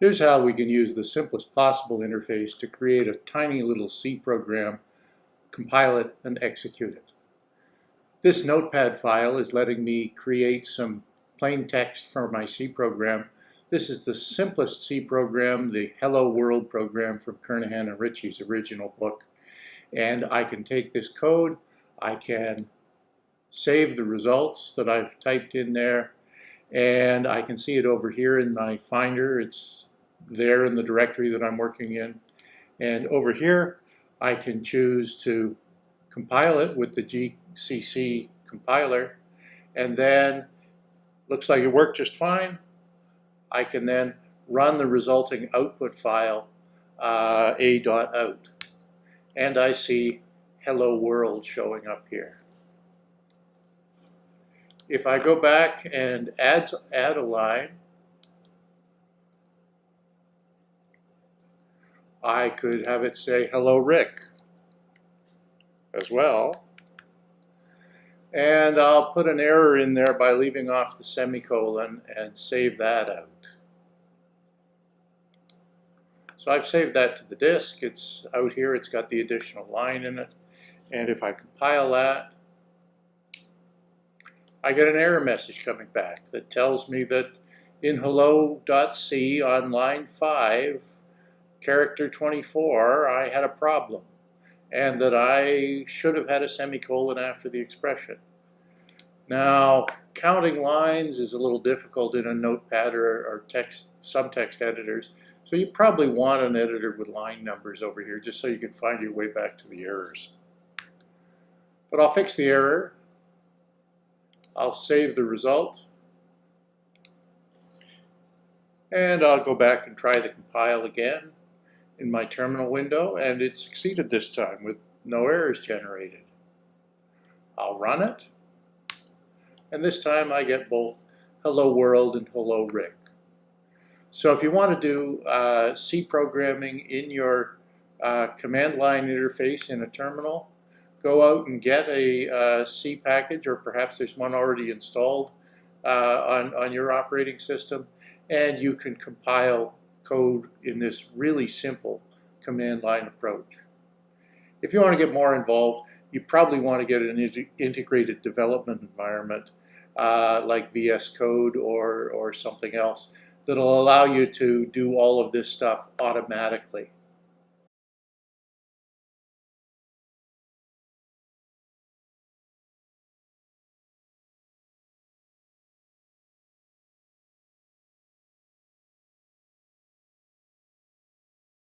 Here's how we can use the simplest possible interface to create a tiny little C program, compile it, and execute it. This notepad file is letting me create some plain text for my C program. This is the simplest C program, the Hello World program from Kernighan and Ritchie's original book. And I can take this code, I can save the results that I've typed in there, and I can see it over here in my Finder. It's there in the directory that I'm working in. And over here, I can choose to compile it with the GCC compiler, and then looks like it worked just fine. I can then run the resulting output file uh, a.out. And I see hello world showing up here. If I go back and add, add a line, I could have it say, hello, Rick, as well. And I'll put an error in there by leaving off the semicolon and save that out. So I've saved that to the disk. It's out here. It's got the additional line in it. And if I compile that, I get an error message coming back that tells me that in hello.c on line 5, character 24, I had a problem and that I should have had a semicolon after the expression. Now, counting lines is a little difficult in a notepad or, or text, some text editors, so you probably want an editor with line numbers over here just so you can find your way back to the errors. But I'll fix the error. I'll save the result. And I'll go back and try the compile again in my terminal window, and it succeeded this time with no errors generated. I'll run it, and this time I get both hello world and hello Rick. So if you want to do uh, C programming in your uh, command line interface in a terminal, go out and get a uh, C package, or perhaps there's one already installed uh, on, on your operating system, and you can compile code in this really simple command line approach. If you want to get more involved, you probably want to get an integrated development environment uh, like VS Code or, or something else that'll allow you to do all of this stuff automatically.